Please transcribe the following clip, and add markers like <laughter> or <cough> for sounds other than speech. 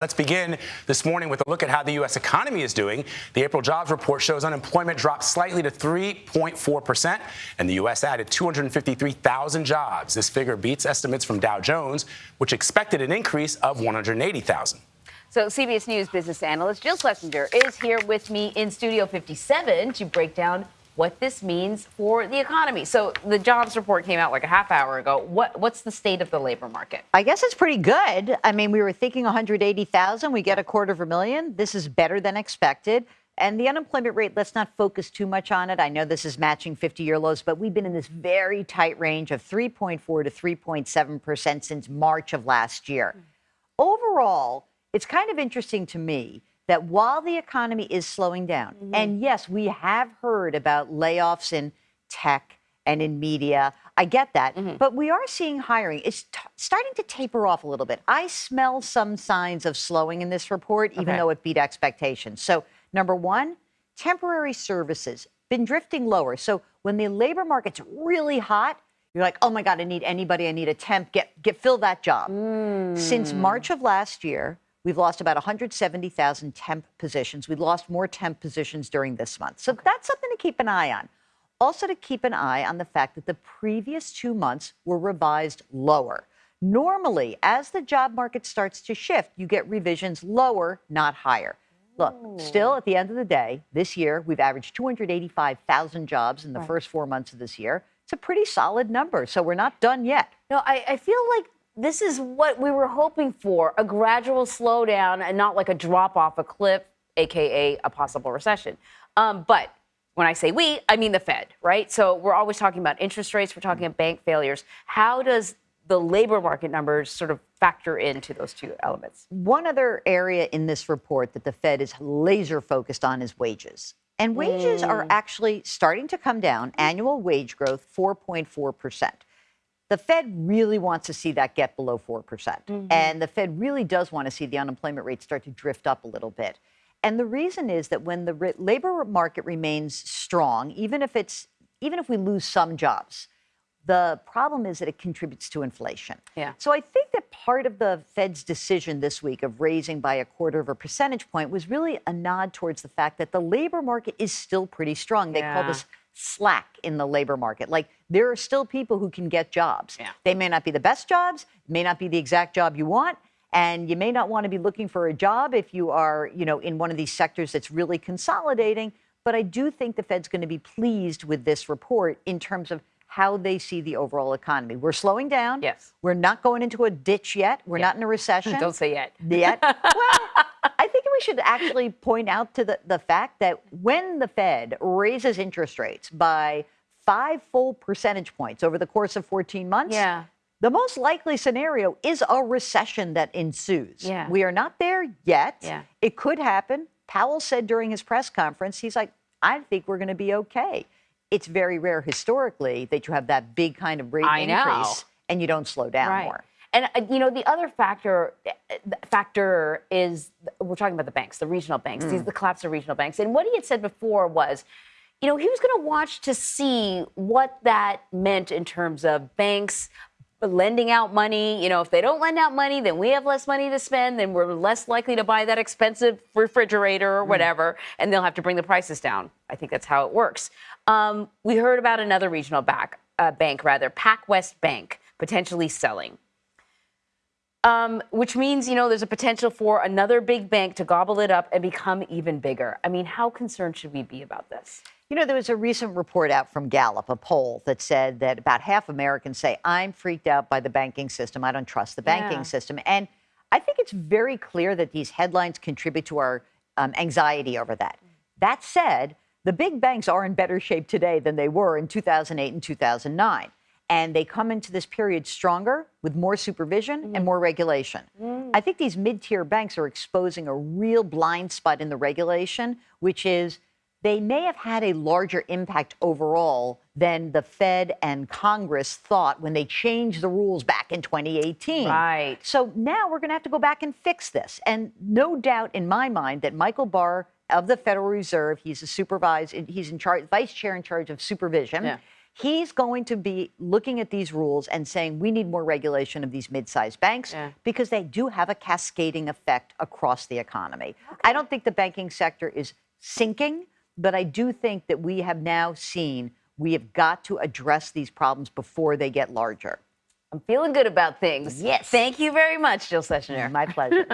Let's begin this morning with a look at how the U.S. economy is doing. The April jobs report shows unemployment dropped slightly to 3.4%, and the U.S. added 253,000 jobs. This figure beats estimates from Dow Jones, which expected an increase of 180,000. So CBS News business analyst Jill Schlesinger is here with me in Studio 57 to break down what this means for the economy. So the jobs report came out like a half hour ago. What what's the state of the labor market? I guess it's pretty good. I mean, we were thinking 180,000. We get a quarter of a million. This is better than expected. And the unemployment rate, let's not focus too much on it. I know this is matching 50 year lows, but we've been in this very tight range of 3.4 to 3.7% since March of last year. Mm. Overall, it's kind of interesting to me that while the economy is slowing down, mm-hmm. and yes, we have heard about layoffs in tech and in media. I get that. Mm-hmm. But we are seeing hiring. It's t- starting to taper off a little bit. I smell some signs of slowing in this report, even okay. though it beat expectations. So, number one, temporary services been drifting lower. So, when the labor market's really hot, you're like, oh my God, I need anybody. I need a temp. Get, get fill that job. Mm. Since March of last year, We've lost about 170,000 temp positions. We lost more temp positions during this month. So okay. that's something to keep an eye on. Also, to keep an eye on the fact that the previous two months were revised lower. Normally, as the job market starts to shift, you get revisions lower, not higher. Look, still at the end of the day, this year we've averaged 285,000 jobs in the right. first four months of this year. It's a pretty solid number, so we're not done yet. No, I, I feel like this is what we were hoping for a gradual slowdown and not like a drop off a cliff, AKA a possible recession. Um, but when I say we, I mean the Fed, right? So we're always talking about interest rates, we're talking about bank failures. How does the labor market numbers sort of factor into those two elements? One other area in this report that the Fed is laser focused on is wages. And wages mm. are actually starting to come down. Annual wage growth, 4.4 percent. The Fed really wants to see that get below 4%. percent mm hmm And the Fed really does want to see the unemployment rate start to drift up a little bit. And the reason is that when the labor market remains strong, even if it's even if we lose some jobs, the problem is that it contributes to inflation. Yeah. So I think that part of the Fed's decision this week of raising by a quarter of a percentage point was really a nod towards the fact that the labor market is still pretty strong. They yeah. call this slack in the labor market. Like there are still people who can get jobs. Yeah. They may not be the best jobs, may not be the exact job you want, and you may not want to be looking for a job if you are, you know, in one of these sectors that's really consolidating. But I do think the Fed's going to be pleased with this report in terms of how they see the overall economy. We're slowing down. Yes. We're not going into a ditch yet. We're not in a recession. <laughs> Don't say yet. Yet. <laughs> well, we should actually point out to the, the fact that when the Fed raises interest rates by five full percentage points over the course of 14 months, yeah. the most likely scenario is a recession that ensues. Yeah. We are not there yet. Yeah. It could happen. Powell said during his press conference, he's like, I think we're going to be okay. It's very rare historically that you have that big kind of rate I increase know. and you don't slow down right. more. And uh, you know, the other factor factor is we're talking about the banks, the regional banks, mm. the collapse of regional banks. And what he had said before was, you know, he was going to watch to see what that meant in terms of banks lending out money. You know, if they don't lend out money, then we have less money to spend, then we're less likely to buy that expensive refrigerator or mm. whatever, mm. and they'll have to bring the prices down. I think that's how it works. Um, we heard about another regional back, uh, bank, rather, PacWest Bank, potentially selling. Um, which means, you know, there's a potential for another big bank to gobble it up and become even bigger. I mean, how concerned should we be about this? You know, there was a recent report out from Gallup, a poll that said that about half Americans say, I'm freaked out by the banking system. I don't trust the banking yeah. system. And I think it's very clear that these headlines contribute to our um, anxiety over that. That said, the big banks are in better shape today than they were in 2008 and 2009 and they come into this period stronger with more supervision mm-hmm. and more regulation. Mm. I think these mid tier banks are exposing a real blind spot in the regulation, which is they may have had a larger impact overall than the Fed and Congress thought when they changed the rules back in 2018. Right. So now we're going to have to go back and fix this. And no doubt in my mind that Michael Barr of the Federal Reserve, he's a supervisor, he's in charge, vice chair in charge of supervision. Yeah He's going to be looking at these rules and saying we need more regulation of these mid-sized banks Yeah. because they do have a cascading effect across the economy. I don't think the banking sector is sinking, but I do think that we have now seen we have got to address these problems before they get larger. I'm feeling good about things. Yes. Thank you very much, Jill Schlesinger. My pleasure. <laughs>